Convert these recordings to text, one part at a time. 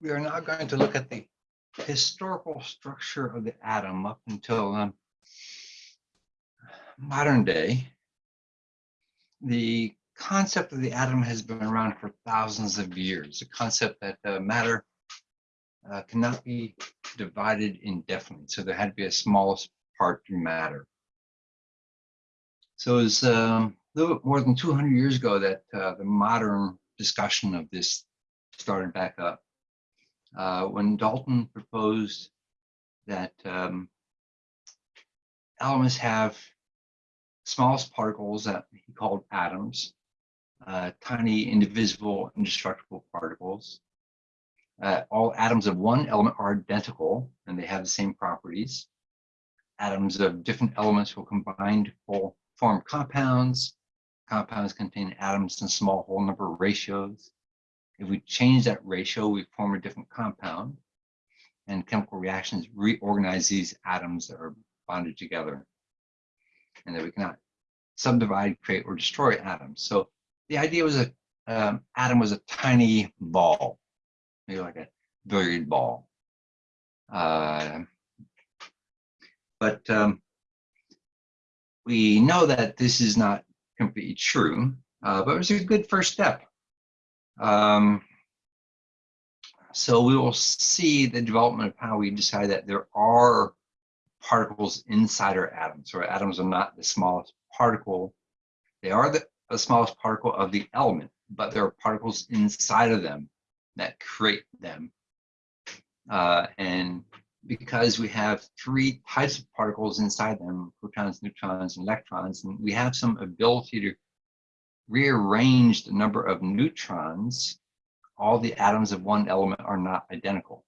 we are now going to look at the historical structure of the atom up until um, modern day. The concept of the atom has been around for thousands of years, a concept that uh, matter uh, cannot be divided indefinitely. So there had to be a smallest part to matter. So it was um, a little bit more than 200 years ago that uh, the modern discussion of this started back up. Uh, when Dalton proposed that um, elements have smallest particles that he called atoms, uh, tiny indivisible indestructible particles. Uh, all atoms of one element are identical and they have the same properties. Atoms of different elements will combine to form compounds. Compounds contain atoms in small whole number ratios. If we change that ratio, we form a different compound. And chemical reactions reorganize these atoms that are bonded together. And that we cannot subdivide, create, or destroy atoms. So the idea was that um, atom was a tiny ball, maybe like a billiard ball. Uh, but um, we know that this is not completely true, uh, but it was a good first step. Um, so we will see the development of how we decide that there are particles inside our atoms. So our atoms are not the smallest particle. They are the, the smallest particle of the element, but there are particles inside of them that create them. Uh, and because we have three types of particles inside them, protons, neutrons, and electrons, and we have some ability to rearrange the number of neutrons, all the atoms of one element are not identical.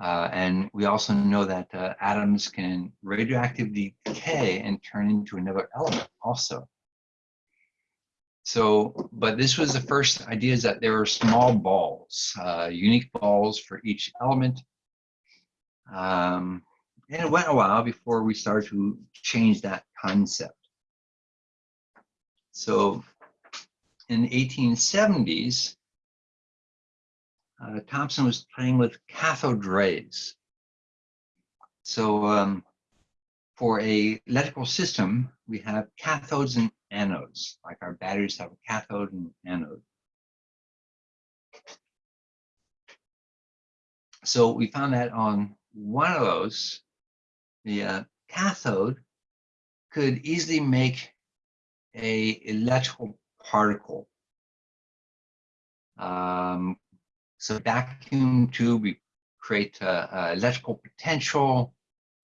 Uh, and we also know that uh, atoms can radioactively decay and turn into another element also. So, but this was the first idea is that there were small balls, uh, unique balls for each element. Um, and it went a while before we started to change that concept. So in the 1870s, uh, Thomson was playing with cathode rays. So um, for a electrical system, we have cathodes and anodes, like our batteries have a cathode and anode. So we found that on one of those, the uh, cathode could easily make a electrical particle. Um, so vacuum tube, we create a, a electrical potential,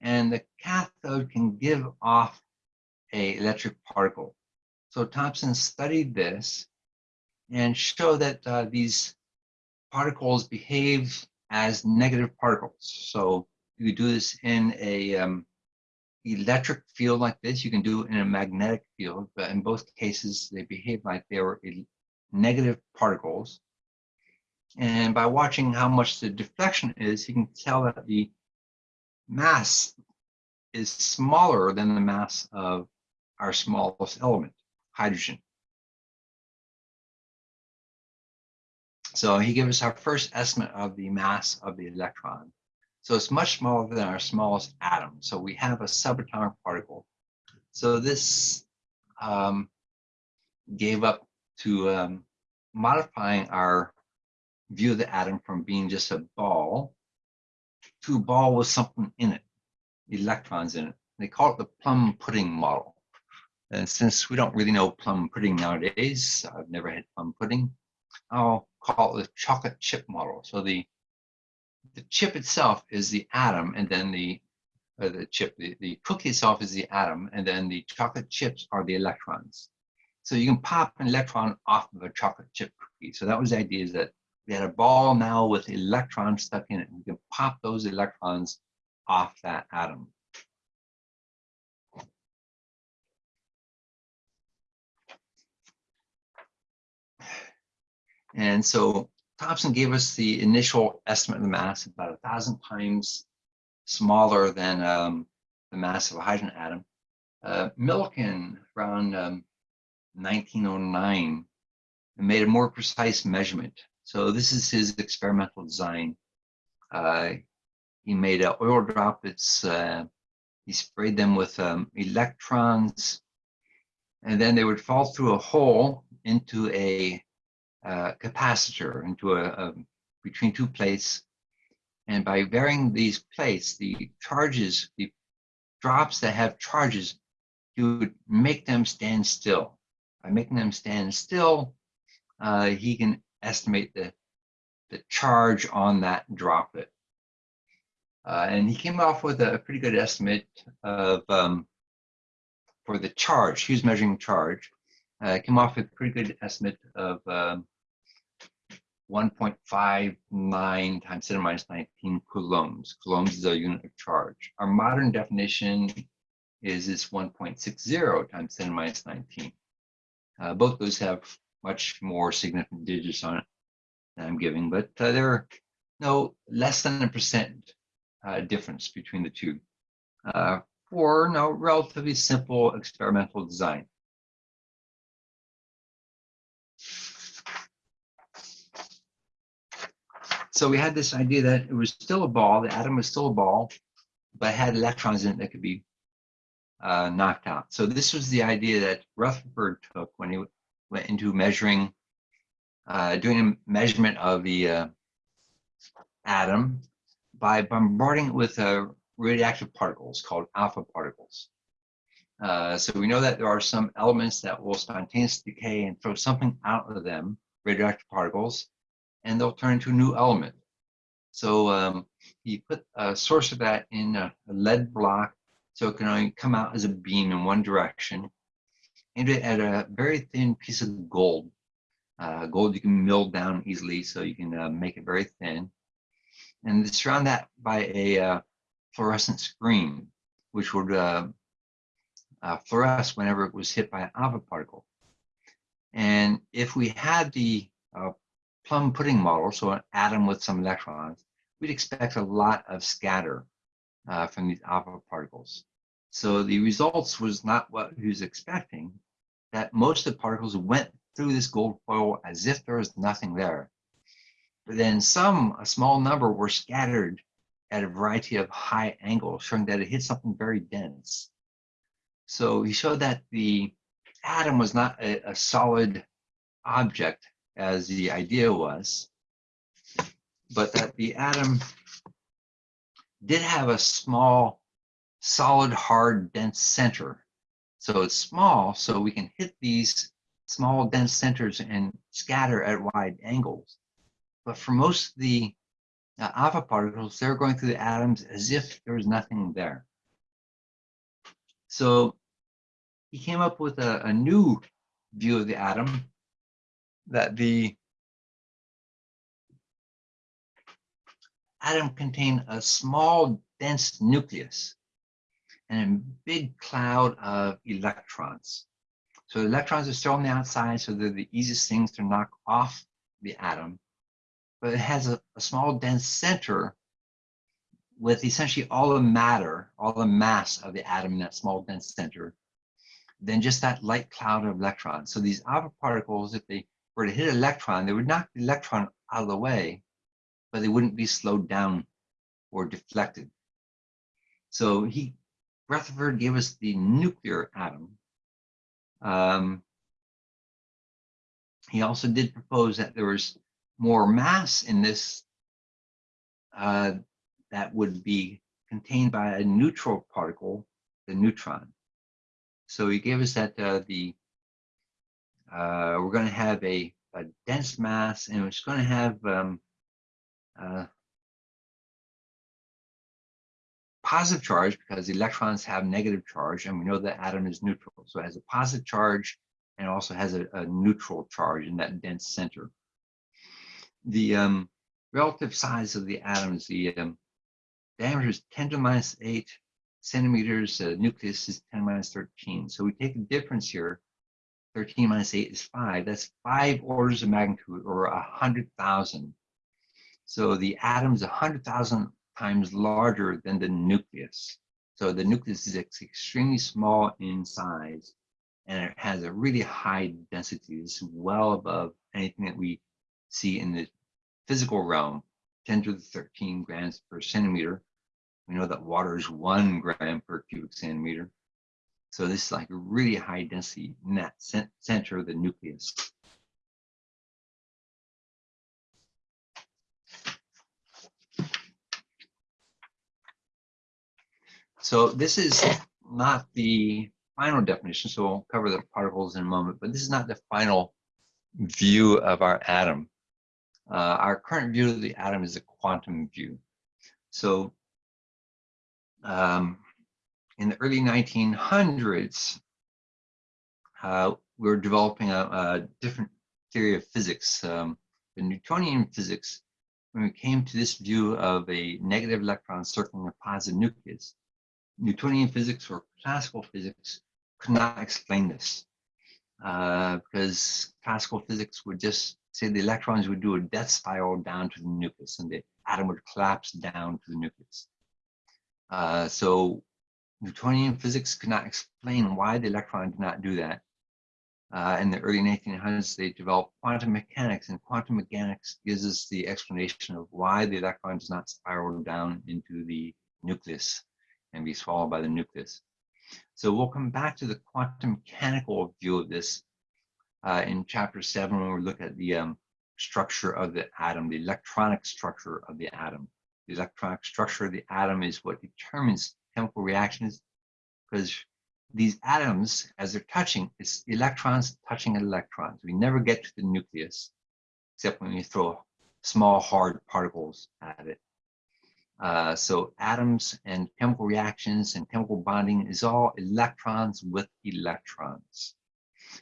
and the cathode can give off a electric particle. So Thomson studied this and showed that uh, these particles behave as negative particles. So you do this in a um, electric field like this, you can do it in a magnetic field, but in both cases, they behave like they were negative particles. And by watching how much the deflection is, you can tell that the mass is smaller than the mass of our smallest element, hydrogen. So he gives us our first estimate of the mass of the electron. So it's much smaller than our smallest atom. So we have a subatomic particle. So this um, gave up to um, modifying our view of the atom from being just a ball to a ball with something in it, electrons in it. They call it the plum pudding model. And since we don't really know plum pudding nowadays, I've never had plum pudding, I'll call it the chocolate chip model. So the the chip itself is the atom, and then the uh, the chip, the, the cookie itself is the atom, and then the chocolate chips are the electrons. So you can pop an electron off of a chocolate chip cookie. So that was the idea is that we had a ball now with electrons stuck in it. and We can pop those electrons off that atom. And so Thomson gave us the initial estimate of the mass about a thousand times smaller than um, the mass of a hydrogen atom. Uh, Millikan, around um, 1909, made a more precise measurement So this is his experimental design. Uh, he made an oil droplets. Uh, he sprayed them with um, electrons, and then they would fall through a hole into a uh, capacitor, into a, a between two plates. And by varying these plates, the charges, the drops that have charges, you would make them stand still. By making them stand still, uh, he can estimate the, the charge on that droplet. Uh, and he came off with a pretty good estimate of um, for the charge. He was measuring charge. Uh, came off with a pretty good estimate of um, 1.59 times 10 to minus 19 coulombs. Coulombs is a unit of charge. Our modern definition is this 1.60 times 10 to minus 19. Uh, both those have much more significant digits on it than I'm giving, but uh, there are no less than a percent uh, difference between the two uh, for no relatively simple experimental design. So we had this idea that it was still a ball, the atom was still a ball, but had electrons in it that could be uh, knocked out. So this was the idea that Rutherford took when he went into measuring, uh, doing a measurement of the uh, atom by bombarding it with uh, radioactive particles called alpha particles. Uh, so we know that there are some elements that will spontaneously decay and throw something out of them, radioactive particles, and they'll turn into a new element. So um, he put a source of that in a, a lead block so it can only come out as a beam in one direction. And it at a very thin piece of gold. Uh, gold you can mill down easily, so you can uh, make it very thin. And surround that by a uh, fluorescent screen, which would uh, uh, fluoresce whenever it was hit by an alpha particle. And if we had the uh, plum pudding model, so an atom with some electrons, we'd expect a lot of scatter uh, from these alpha particles. So the results was not what he was expecting, that most of the particles went through this gold foil as if there was nothing there. But then some, a small number, were scattered at a variety of high angles, showing that it hit something very dense. So he showed that the atom was not a, a solid object as the idea was, but that the atom did have a small, solid, hard, dense center. So it's small, so we can hit these small, dense centers and scatter at wide angles. But for most of the uh, alpha particles, they're going through the atoms as if there was nothing there. So he came up with a, a new view of the atom that the atom contained a small dense nucleus and a big cloud of electrons. So electrons are still on the outside, so they're the easiest things to knock off the atom. But it has a, a small dense center with essentially all the matter, all the mass of the atom in that small dense center, then just that light cloud of electrons. So these alpha particles, if they were to hit an electron, they would knock the electron out of the way, but they wouldn't be slowed down or deflected. So he, Rutherford gave us the nuclear atom. Um, he also did propose that there was more mass in this uh, that would be contained by a neutral particle, the neutron. So he gave us that uh, the uh, we're going to have a, a, dense mass and it's going to have um, uh, positive charge because the electrons have negative charge and we know the atom is neutral. So it has a positive charge and also has a, a neutral charge in that dense center. The um, relative size of the atoms, the um, diameter is 10 to minus 8 centimeters, uh, nucleus is 10 minus 13. So we take a difference here 13 minus 8 is 5. That's five orders of magnitude or 100,000. So the atom is 100,000 times larger than the nucleus. So the nucleus is extremely small in size and it has a really high density. It's well above anything that we see in the physical realm, 10 to the 13 grams per centimeter. We know that water is one gram per cubic centimeter. So this is like a really high density in that center of the nucleus. So this is not the final definition, so we'll cover the particles in a moment, but this is not the final view of our atom. Uh, our current view of the atom is a quantum view. So um, in the early 1900s, uh, we were developing a, a, different theory of physics, um, the Newtonian physics, when we came to this view of a negative electron circling a positive nucleus. Newtonian physics or classical physics could not explain this uh, because classical physics would just say the electrons would do a death spiral down to the nucleus and the atom would collapse down to the nucleus. Uh, so Newtonian physics could not explain why the electron did not do that. Uh, in the early 1900s, they developed quantum mechanics, and quantum mechanics gives us the explanation of why the electron does not spiral down into the nucleus and be swallowed by the nucleus. So we'll come back to the quantum mechanical view of this uh, in chapter seven when we look at the um, structure of the atom, the electronic structure of the atom. The electronic structure of the atom is what determines chemical reactions because these atoms, as they're touching, it's electrons touching electrons. We never get to the nucleus except when we throw small hard particles at it. Uh, so atoms and chemical reactions and chemical bonding is all electrons with electrons.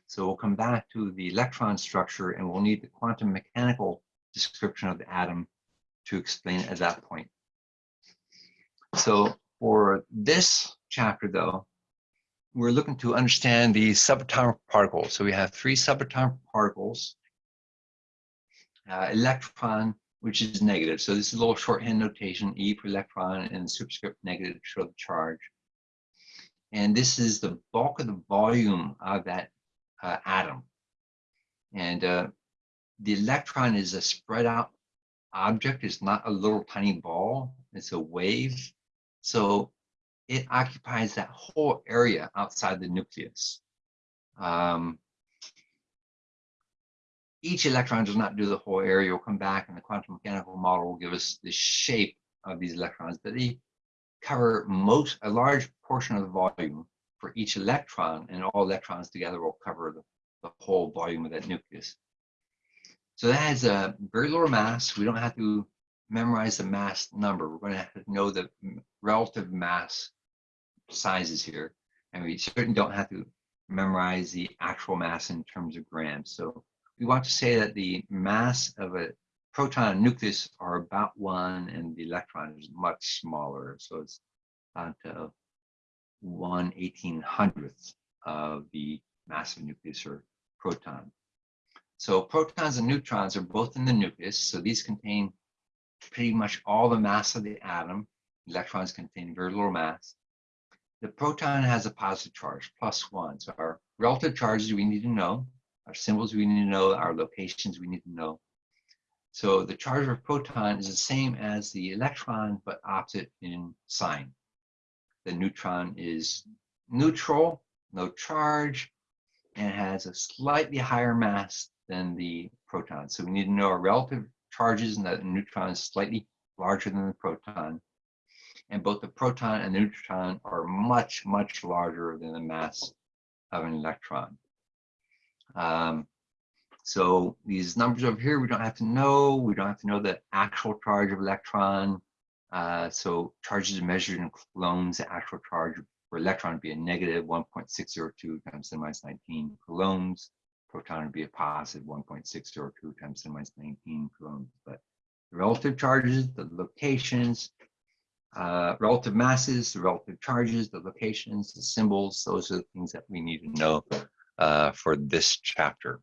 So we'll come back to the electron structure and we'll need the quantum mechanical description of the atom to explain at that point. So for this chapter though, we're looking to understand the subatomic particles. So we have three subatomic particles, uh, electron, which is negative. So this is a little shorthand notation, E for electron and superscript negative to show the charge. And this is the bulk of the volume of that uh, atom. And uh, the electron is a spread out object. It's not a little tiny ball. It's a wave. So it occupies that whole area outside the nucleus. Um, each electron does not do the whole area. We'll come back and the quantum mechanical model will give us the shape of these electrons, but they cover most, a large portion of the volume for each electron, and all electrons together will cover the, the whole volume of that nucleus. So that has a very low mass. We don't have to memorize the mass number. We're going to have to know the relative mass sizes here. And we certainly don't have to memorize the actual mass in terms of grams. So we want to say that the mass of a proton and nucleus are about one and the electron is much smaller. So it's about uh, one eighteen hundredth of the mass of nucleus or proton. So protons and neutrons are both in the nucleus. So these contain pretty much all the mass of the atom. Electrons contain very little mass. The proton has a positive charge, plus one. So our relative charges we need to know, our symbols we need to know, our locations we need to know. So the charge of a proton is the same as the electron, but opposite in sign. The neutron is neutral, no charge, and has a slightly higher mass than the proton. So we need to know our relative charges and that the neutron is slightly larger than the proton and both the proton and the neutron are much, much larger than the mass of an electron. Um, so these numbers over here, we don't have to know. We don't have to know the actual charge of electron. Uh, so charges are measured in coulombs, the actual charge for electron would be a negative 1.602 times 10 minus 19 coulombs proton would be a positive 1.602 times 10 minus 19 coulombs. But the relative charges, the locations, uh, relative masses, the relative charges, the locations, the symbols, those are the things that we need to know uh, for this chapter.